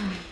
음.